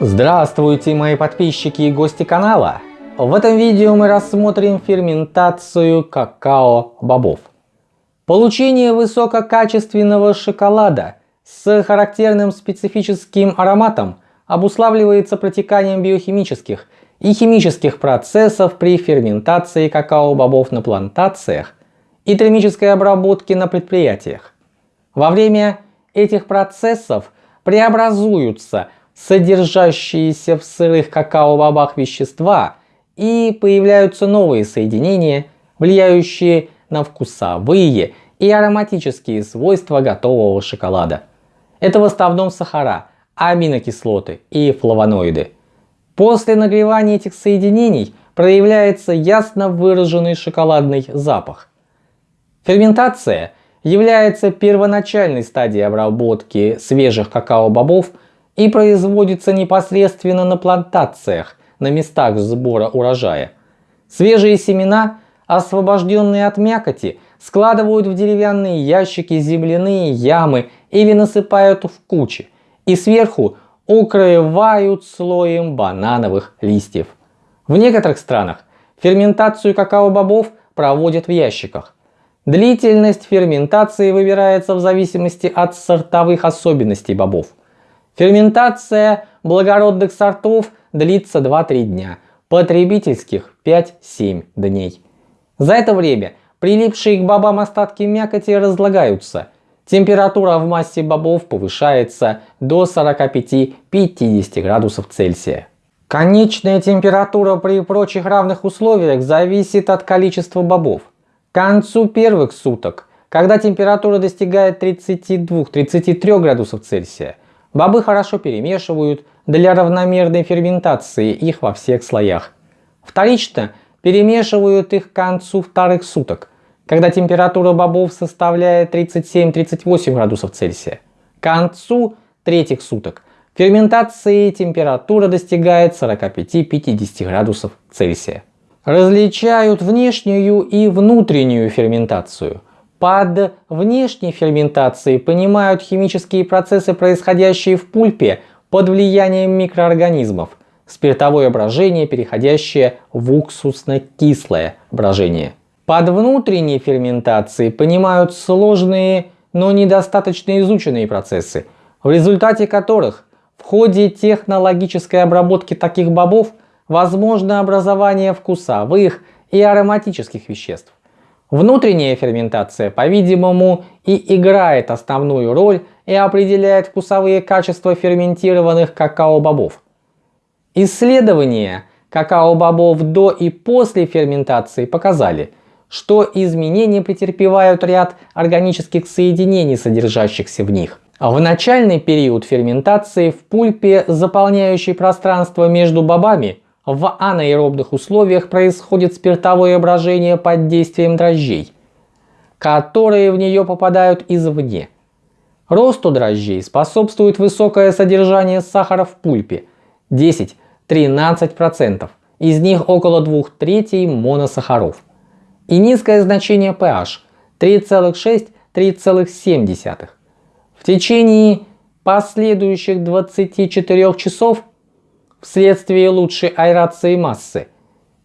Здравствуйте, мои подписчики и гости канала! В этом видео мы рассмотрим ферментацию какао-бобов. Получение высококачественного шоколада с характерным специфическим ароматом обуславливается протеканием биохимических и химических процессов при ферментации какао-бобов на плантациях и термической обработке на предприятиях. Во время этих процессов преобразуются содержащиеся в сырых какао-бобах вещества и появляются новые соединения, влияющие на вкусовые и ароматические свойства готового шоколада. Это в основном сахара, аминокислоты и флавоноиды. После нагревания этих соединений проявляется ясно выраженный шоколадный запах. Ферментация является первоначальной стадией обработки свежих какао-бобов и производится непосредственно на плантациях, на местах сбора урожая. Свежие семена, освобожденные от мякоти, складывают в деревянные ящики, земляные ямы или насыпают в кучи и сверху укрывают слоем банановых листьев. В некоторых странах ферментацию какао-бобов проводят в ящиках. Длительность ферментации выбирается в зависимости от сортовых особенностей бобов. Ферментация благородных сортов длится 2-3 дня, потребительских 5-7 дней. За это время прилипшие к бобам остатки мякоти разлагаются. Температура в массе бобов повышается до 45-50 градусов Цельсия. Конечная температура при прочих равных условиях зависит от количества бобов. К концу первых суток, когда температура достигает 32-33 градусов Цельсия, Бобы хорошо перемешивают для равномерной ферментации их во всех слоях. Вторично перемешивают их к концу вторых суток, когда температура бобов составляет 37-38 градусов Цельсия. К концу третьих суток ферментации температура достигает 45-50 градусов Цельсия. Различают внешнюю и внутреннюю ферментацию – под внешней ферментацией понимают химические процессы, происходящие в пульпе под влиянием микроорганизмов, спиртовое брожение, переходящее в уксусно-кислое брожение. Под внутренней ферментацией понимают сложные, но недостаточно изученные процессы, в результате которых в ходе технологической обработки таких бобов возможно образование вкусовых и ароматических веществ. Внутренняя ферментация, по-видимому, и играет основную роль и определяет вкусовые качества ферментированных какао-бобов. Исследования какао-бобов до и после ферментации показали, что изменения претерпевают ряд органических соединений, содержащихся в них. В начальный период ферментации в пульпе, заполняющей пространство между бобами, в анаэробных условиях происходит спиртовое брожение под действием дрожжей, которые в нее попадают извне. Росту дрожжей способствует высокое содержание сахара в пульпе 10-13%, из них около 2 третей моносахаров, и низкое значение pH 3,6-3,7. В течение последующих 24 часов вследствие лучшей аэрации массы.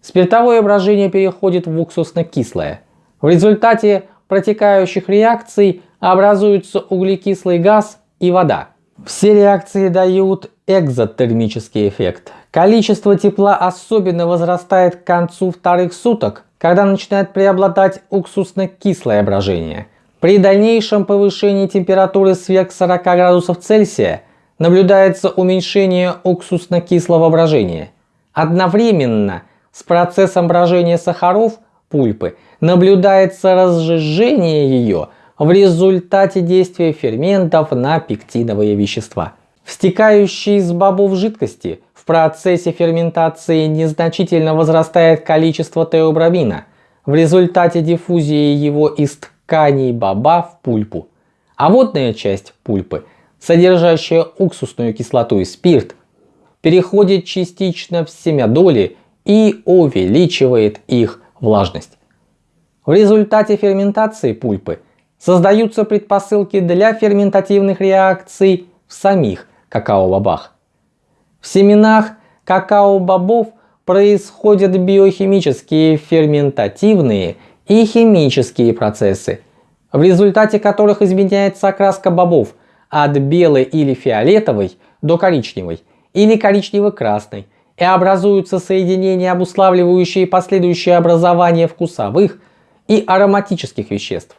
Спиртовое брожение переходит в уксусно-кислое. В результате протекающих реакций образуются углекислый газ и вода. Все реакции дают экзотермический эффект. Количество тепла особенно возрастает к концу вторых суток, когда начинает преобладать уксусно-кислое брожение. При дальнейшем повышении температуры сверх 40 градусов Цельсия наблюдается уменьшение уксусно-кислого брожения. Одновременно с процессом брожения сахаров пульпы наблюдается разжижение ее в результате действия ферментов на пектиновые вещества. В стекающей из бобов жидкости в процессе ферментации незначительно возрастает количество теобрамина в результате диффузии его из тканей боба в пульпу. А водная часть пульпы содержащая уксусную кислоту и спирт, переходит частично в семядоли и увеличивает их влажность. В результате ферментации пульпы создаются предпосылки для ферментативных реакций в самих какао-бобах. В семенах какао-бобов происходят биохимические ферментативные и химические процессы, в результате которых изменяется окраска бобов от белой или фиолетовой до коричневой или коричнево-красной и образуются соединения, обуславливающие последующее образование вкусовых и ароматических веществ.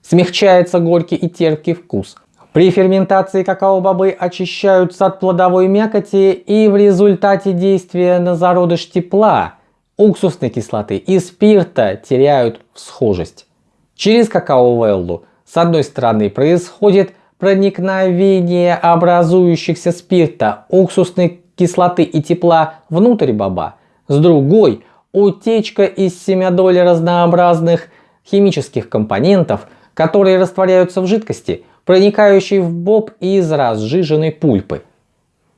Смягчается горький и терпкий вкус. При ферментации какао-бобы очищаются от плодовой мякоти и в результате действия на зародыш тепла уксусной кислоты и спирта теряют схожесть. Через какао-веллу с одной стороны происходит проникновение образующихся спирта, уксусной кислоты и тепла внутрь боба, с другой утечка из семядоли разнообразных химических компонентов, которые растворяются в жидкости, проникающей в боб из разжиженной пульпы.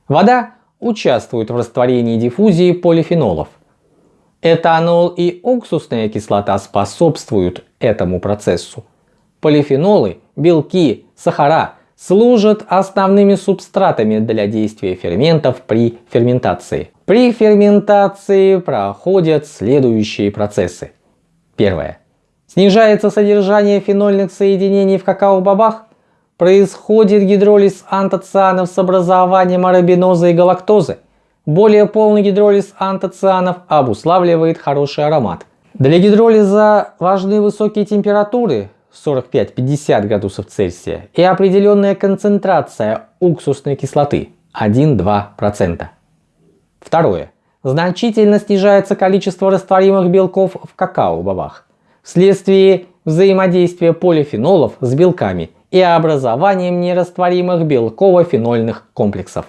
Вода участвует в растворении диффузии полифенолов. Этанол и уксусная кислота способствуют этому процессу. Полифенолы, белки, сахара служат основными субстратами для действия ферментов при ферментации. При ферментации проходят следующие процессы. Первое. Снижается содержание фенольных соединений в какао-бобах. Происходит гидролиз антоцианов с образованием арабиноза и галактозы. Более полный гидролиз антоцианов обуславливает хороший аромат. Для гидролиза важны высокие температуры 45-50 градусов Цельсия и определенная концентрация уксусной кислоты 1-2%. Второе. Значительно снижается количество растворимых белков в какао-бобах вследствие взаимодействия полифенолов с белками и образованием нерастворимых белково-фенольных комплексов.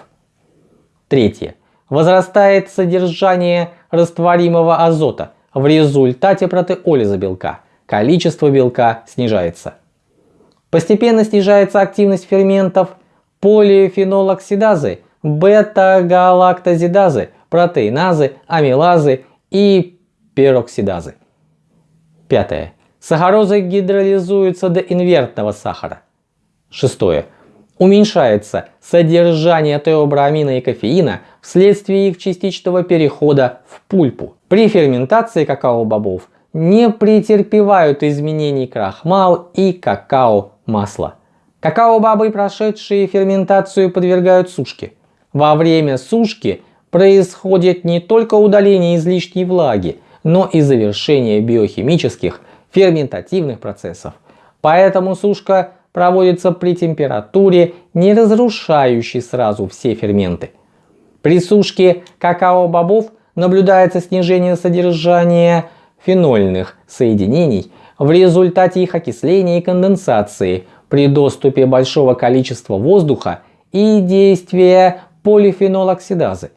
Третье. Возрастает содержание растворимого азота в результате протеолиза белка – количество белка снижается. Постепенно снижается активность ферментов полифенолоксидазы, бета-галактозидазы, протеиназы, амилазы и пероксидазы. Пятое. Сахарозы гидролизуются до инвертного сахара. Шестое. Уменьшается содержание теобрамина и кофеина вследствие их частичного перехода в пульпу. При ферментации какао-бобов не претерпевают изменений крахмал и какао-масло. Какао-бобы, прошедшие ферментацию, подвергают сушке. Во время сушки происходит не только удаление излишней влаги, но и завершение биохимических ферментативных процессов. Поэтому сушка проводится при температуре, не разрушающей сразу все ферменты. При сушке какао-бобов наблюдается снижение содержания фенольных соединений в результате их окисления и конденсации при доступе большого количества воздуха и действия полифенолоксидазы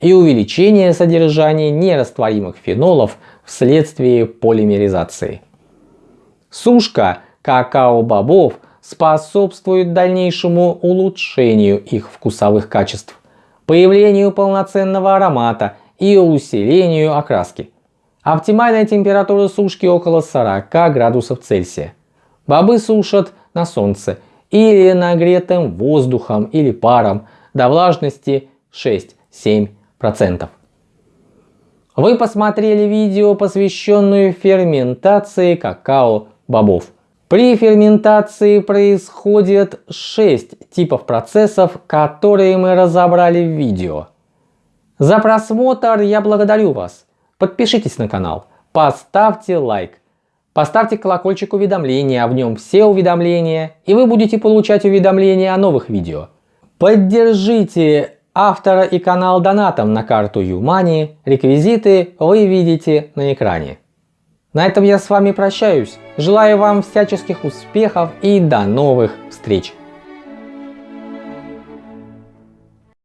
и увеличение содержания нерастворимых фенолов вследствие полимеризации. Сушка какао-бобов способствует дальнейшему улучшению их вкусовых качеств, появлению полноценного аромата и усилению окраски. Оптимальная температура сушки около 40 градусов Цельсия. Бобы сушат на солнце или нагретым воздухом или паром до влажности 6-7%. Вы посмотрели видео, посвященное ферментации какао-бобов. При ферментации происходит 6 типов процессов, которые мы разобрали в видео. За просмотр я благодарю вас. Подпишитесь на канал, поставьте лайк, поставьте колокольчик уведомления, а в нем все уведомления, и вы будете получать уведомления о новых видео. Поддержите автора и канал донатом на карту Юмани, реквизиты вы видите на экране. На этом я с вами прощаюсь, желаю вам всяческих успехов и до новых встреч!